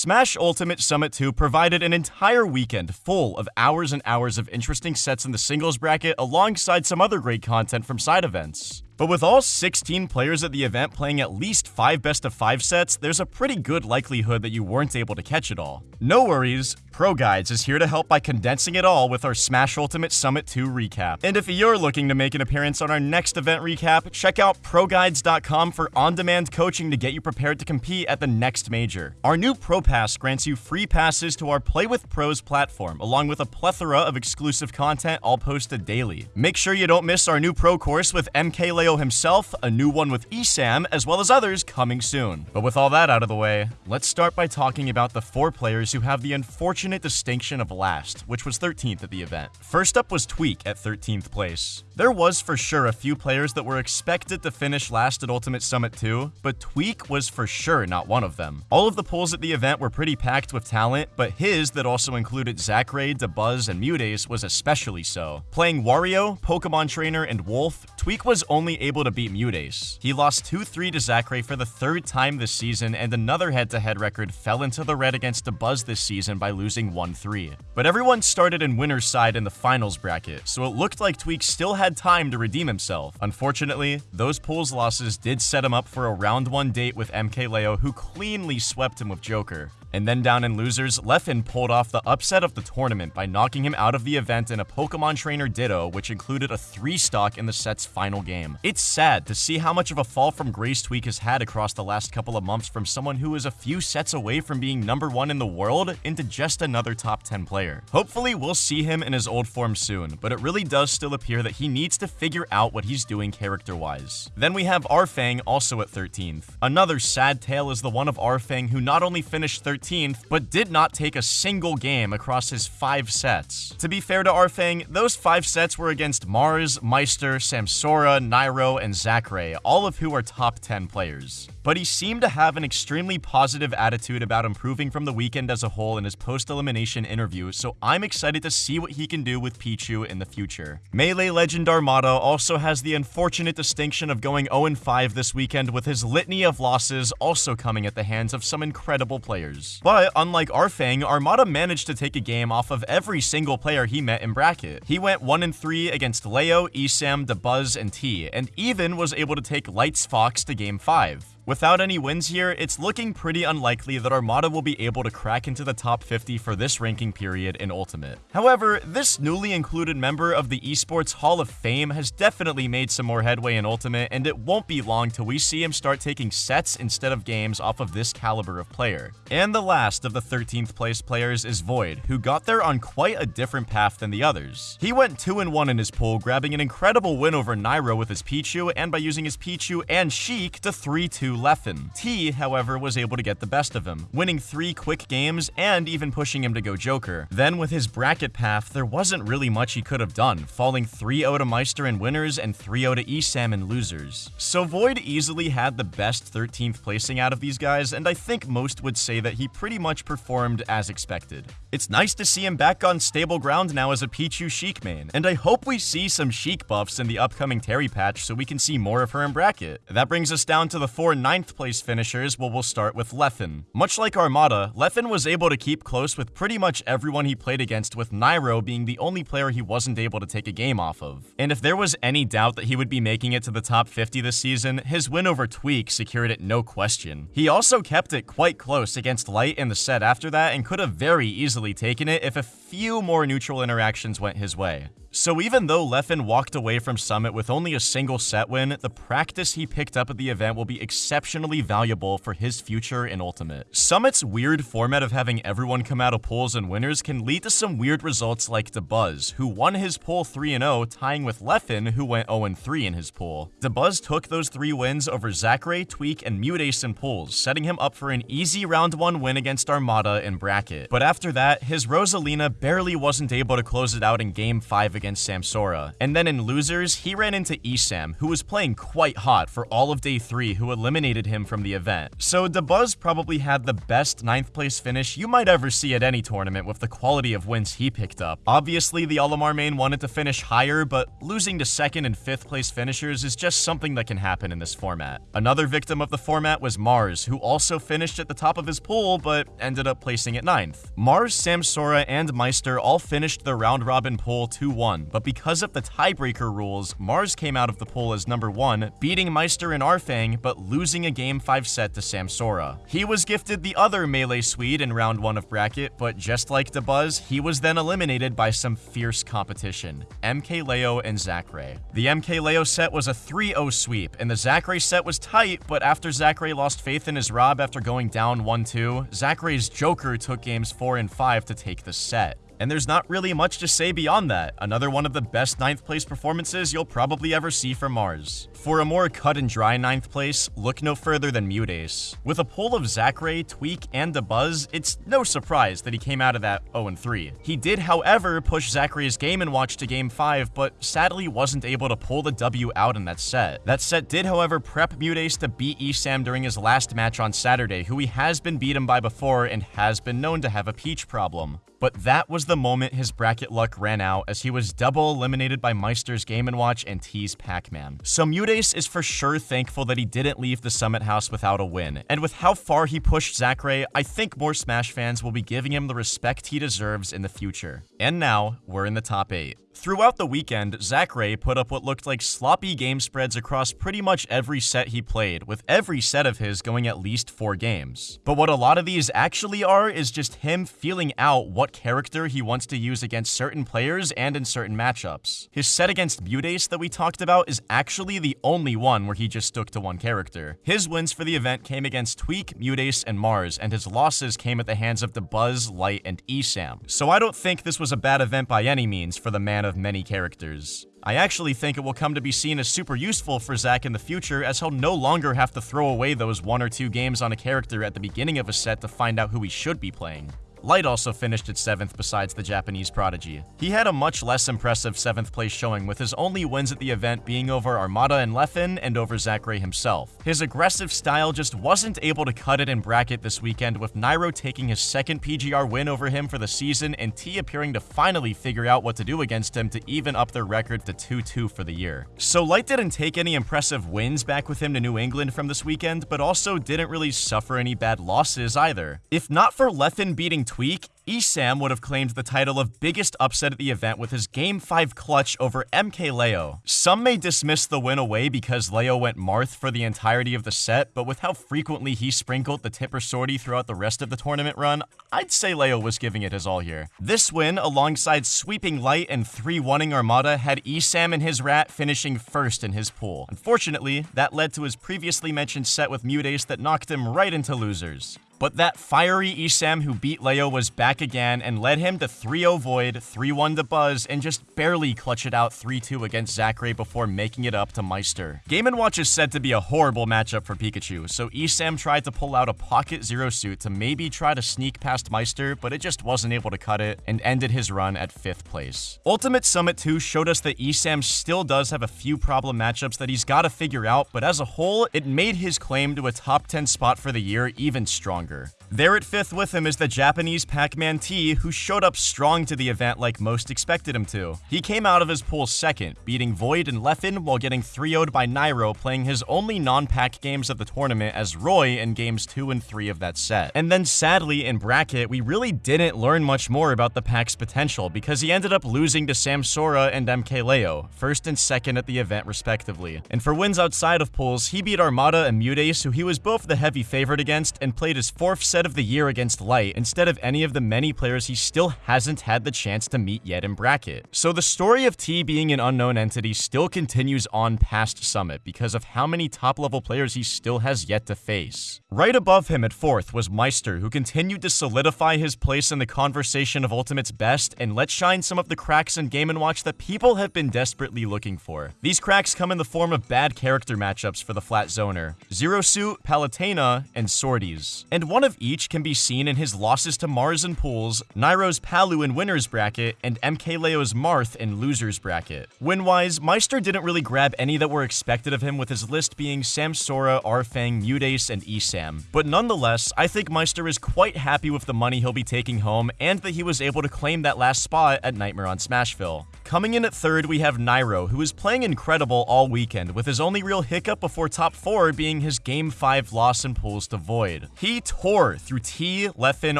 Smash Ultimate Summit 2 provided an entire weekend full of hours and hours of interesting sets in the singles bracket alongside some other great content from side events. But with all 16 players at the event playing at least 5 best of 5 sets, there's a pretty good likelihood that you weren't able to catch it all. No worries, Pro Guides is here to help by condensing it all with our Smash Ultimate Summit 2 recap. And if you're looking to make an appearance on our next event recap, check out ProGuides.com for on-demand coaching to get you prepared to compete at the next major. Our new Pro Pass grants you free passes to our Play with Pros platform, along with a plethora of exclusive content all posted daily. Make sure you don't miss our new Pro course with MK Himself, a new one with ESAM, as well as others coming soon. But with all that out of the way, let's start by talking about the four players who have the unfortunate distinction of last, which was 13th at the event. First up was Tweak at 13th place. There was for sure a few players that were expected to finish last at Ultimate Summit 2, but Tweak was for sure not one of them. All of the pools at the event were pretty packed with talent, but his that also included Zackray, Dabuz, and MuteAce was especially so. Playing Wario, Pokemon Trainer, and Wolf, Tweak was only able to beat MuteAce. He lost 2-3 to Zackray for the third time this season, and another head-to-head record fell into the red against Dabuz this season by losing 1-3. But everyone started in winner's side in the finals bracket, so it looked like Tweak still had time to redeem himself. Unfortunately, those pools losses did set him up for a round 1 date with MKLeo who cleanly swept him with Joker. And then down in losers, Leffen pulled off the upset of the tournament by knocking him out of the event in a Pokemon Trainer Ditto, which included a 3 stock in the set's final game. It's sad to see how much of a fall from grace Tweak has had across the last couple of months from someone who is a few sets away from being number 1 in the world into just another top 10 player. Hopefully we'll see him in his old form soon, but it really does still appear that he needs to figure out what he's doing character-wise. Then we have Arfang also at 13th. Another sad tale is the one of Arfang who not only finished 13th 13th, but did not take a single game across his five sets. To be fair to Arfang, those five sets were against Mars, Meister, Samsora, Nairo, and Zackray, all of who are top 10 players but he seemed to have an extremely positive attitude about improving from the weekend as a whole in his post-elimination interview, so I'm excited to see what he can do with Pichu in the future. Melee legend Armada also has the unfortunate distinction of going 0-5 this weekend with his litany of losses also coming at the hands of some incredible players. But unlike Arfang, Armada managed to take a game off of every single player he met in bracket. He went 1-3 against Leo, Esam, Dabuz, and T, and even was able to take Lights Fox to game 5. Without any wins here, it's looking pretty unlikely that Armada will be able to crack into the top 50 for this ranking period in Ultimate. However, this newly included member of the Esports Hall of Fame has definitely made some more headway in Ultimate, and it won't be long till we see him start taking sets instead of games off of this caliber of player. And the last of the 13th place players is Void, who got there on quite a different path than the others. He went 2-1 in his pool, grabbing an incredible win over Nairo with his Pichu, and by using his Pichu and Sheik to 3-2 Leffen. T, however, was able to get the best of him, winning three quick games and even pushing him to go Joker. Then with his bracket path, there wasn't really much he could have done, falling 3-0 to Meister in winners and 3-0 to Esam in losers. So Void easily had the best 13th placing out of these guys, and I think most would say that he pretty much performed as expected. It's nice to see him back on stable ground now as a Pichu Sheik main, and I hope we see some Sheik buffs in the upcoming Terry patch so we can see more of her in bracket. That brings us down to the four ninth place finishers, well we'll start with Leffen. Much like Armada, Leffen was able to keep close with pretty much everyone he played against with Nairo being the only player he wasn't able to take a game off of. And if there was any doubt that he would be making it to the top 50 this season, his win over Tweak secured it no question. He also kept it quite close against Light in the set after that and could have very easily taken it if a few more neutral interactions went his way. So even though Leffen walked away from Summit with only a single set win, the practice he picked up at the event will be exceptionally valuable for his future in Ultimate. Summit's weird format of having everyone come out of pools and winners can lead to some weird results like Dabuz, who won his pool 3-0, tying with Leffen, who went 0-3 in his pool. Dabuz took those three wins over Zackray, Tweak, and MuteAce in pools, setting him up for an easy round 1 win against Armada in bracket. But after that, his Rosalina barely wasn't able to close it out in Game 5 against Samsora. And then in losers, he ran into Esam, who was playing quite hot for all of day 3, who eliminated him from the event. So Dabuz probably had the best 9th place finish you might ever see at any tournament with the quality of wins he picked up. Obviously, the Olimar main wanted to finish higher, but losing to 2nd and 5th place finishers is just something that can happen in this format. Another victim of the format was Mars, who also finished at the top of his pool, but ended up placing at 9th. Mars, Samsora, and Meister all finished the round-robin pool 2-1, but because of the tiebreaker rules, Mars came out of the pool as number 1, beating Meister and Arfang, but losing a Game 5 set to Samsora. He was gifted the other Melee Swede in round 1 of bracket, but just like Dabuz, he was then eliminated by some fierce competition, MKLeo and Zackray. The MKLeo set was a 3-0 sweep, and the Zackray set was tight, but after Zackray lost faith in his Rob after going down 1-2, Zackray's Joker took games 4 and 5 to take the set. And there's not really much to say beyond that. Another one of the best 9th place performances you'll probably ever see from Mars. For a more cut and dry 9th place, look no further than MuteAce. With a pull of Zackray, Tweak, and Dabuz, it's no surprise that he came out of that 0-3. He did, however, push Zackray's Game & Watch to Game 5, but sadly wasn't able to pull the W out in that set. That set did, however, prep MuteAce to beat Esam during his last match on Saturday, who he has been beaten by before and has been known to have a peach problem. But that was the moment his bracket luck ran out as he was double eliminated by Meister's Game & Watch and T's Pac-Man. So MuteAce is for sure thankful that he didn't leave the Summit House without a win. And with how far he pushed Zackray, I think more Smash fans will be giving him the respect he deserves in the future. And now, we're in the top 8. Throughout the weekend, Zackray put up what looked like sloppy game spreads across pretty much every set he played, with every set of his going at least four games. But what a lot of these actually are is just him feeling out what character he wants to use against certain players and in certain matchups. His set against MuteAce that we talked about is actually the only one where he just stuck to one character. His wins for the event came against Tweak, MuteAce, and Mars, and his losses came at the hands of Dabuz, Light, and Esam. So I don't think this was a bad event by any means for the man of many characters. I actually think it will come to be seen as super useful for Zach in the future as he'll no longer have to throw away those one or two games on a character at the beginning of a set to find out who he should be playing. Light also finished at 7th besides the Japanese prodigy. He had a much less impressive 7th place showing with his only wins at the event being over Armada and Leffen and over Zackray himself. His aggressive style just wasn't able to cut it in bracket this weekend with Nairo taking his second PGR win over him for the season and T appearing to finally figure out what to do against him to even up their record to 2-2 for the year. So Light didn't take any impressive wins back with him to New England from this weekend, but also didn't really suffer any bad losses either. If not for Leffen beating Tweak, Esam would have claimed the title of biggest upset at the event with his Game 5 clutch over MKLeo. Some may dismiss the win away because Leo went Marth for the entirety of the set, but with how frequently he sprinkled the Tipper Sortie throughout the rest of the tournament run, I'd say Leo was giving it his all here. This win, alongside sweeping Light and 3-1ing Armada, had Esam and his rat finishing first in his pool. Unfortunately, that led to his previously mentioned set with Mutace that knocked him right into losers. But that fiery Esam who beat Leo was back again and led him to 3-0 Void, 3-1 Dabuz, and just barely clutch it out 3-2 against Zackray before making it up to Meister. Game & Watch is said to be a horrible matchup for Pikachu, so Esam tried to pull out a Pocket Zero Suit to maybe try to sneak past Meister, but it just wasn't able to cut it, and ended his run at 5th place. Ultimate Summit 2 showed us that Esam still does have a few problem matchups that he's got to figure out, but as a whole, it made his claim to a top 10 spot for the year even stronger longer. There at 5th with him is the Japanese Pac-Man T, who showed up strong to the event like most expected him to. He came out of his pool second, beating Void and Leffen while getting 3-0'd by Nairo, playing his only non-pack games of the tournament as Roy in games 2 and 3 of that set. And then sadly, in bracket, we really didn't learn much more about the pack's potential because he ended up losing to Samsora and MKLeo, first and second at the event respectively. And for wins outside of pools, he beat Armada and MuteAce, who he was both the heavy favorite against, and played his fourth set of the year against Light instead of any of the many players he still hasn't had the chance to meet yet in bracket. So the story of T being an unknown entity still continues on past Summit because of how many top level players he still has yet to face. Right above him at fourth was Meister, who continued to solidify his place in the conversation of Ultimate's best and let shine some of the cracks in Game & Watch that people have been desperately looking for. These cracks come in the form of bad character matchups for the Flat Zoner, Zero Suit, Palutena, and Sorties. And one of each can be seen in his losses to Mars and pools, Nairo's Palu in winner's bracket, and MKLeo's Marth in loser's bracket. Win-wise, Meister didn't really grab any that were expected of him with his list being Samsora, Arfang, MuteAce, and Esam. But nonetheless, I think Meister is quite happy with the money he'll be taking home and that he was able to claim that last spot at Nightmare on Smashville. Coming in at third, we have Nairo, who is playing incredible all weekend, with his only real hiccup before top 4 being his Game 5 loss in pools to Void. He tore through T, Leffen,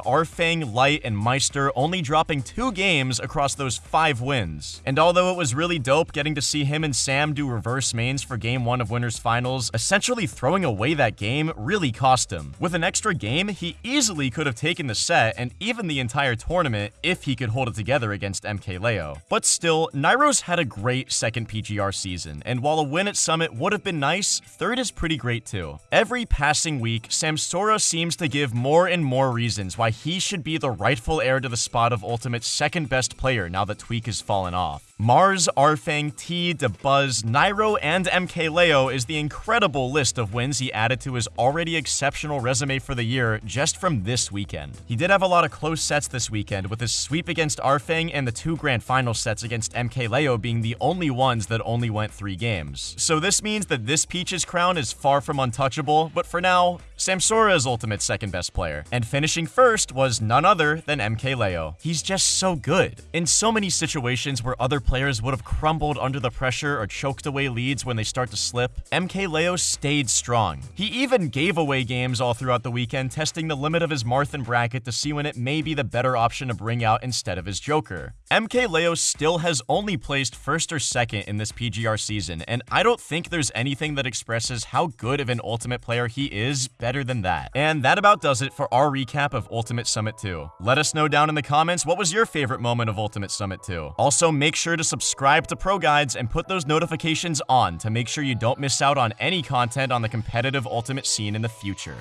Arfang, Light, and Meister, only dropping two games across those five wins. And although it was really dope getting to see him and Sam do reverse mains for Game 1 of Winners Finals, essentially throwing away that game really cost him. With an extra game, he easily could have taken the set and even the entire tournament if he could hold it together against MKLeo. But still, Nairo's had a great second PGR season, and while a win at Summit would have been nice, third is pretty great too. Every passing week, Samsora seems to give more and more reasons why he should be the rightful heir to the spot of Ultimate's second best player now that Tweak has fallen off. Mars, Arfang, T, Dabuz, Nairo, and MKLeo is the incredible list of wins he added to his already exceptional resume for the year just from this weekend. He did have a lot of close sets this weekend, with his sweep against Arfang and the two grand final sets against MKLeo being the only ones that only went three games. So this means that this Peach's crown is far from untouchable, but for now, Samsora is Ultimate's second best player. And finishing first was none other than MKLeo. He's just so good. In so many situations where other players would have crumbled under the pressure or choked away leads when they start to slip, MKLeo stayed strong. He even gave away games all throughout the weekend, testing the limit of his Marthan bracket to see when it may be the better option to bring out instead of his Joker. MKLeo still has only placed first or second in this PGR season, and I don't think there's anything that expresses how good of an Ultimate player he is better than that. And that about does it for our recap of Ultimate Summit 2. Let us know down in the comments what was your favorite moment of Ultimate Summit 2. Also, make sure to subscribe to Pro Guides and put those notifications on to make sure you don't miss out on any content on the competitive Ultimate scene in the future.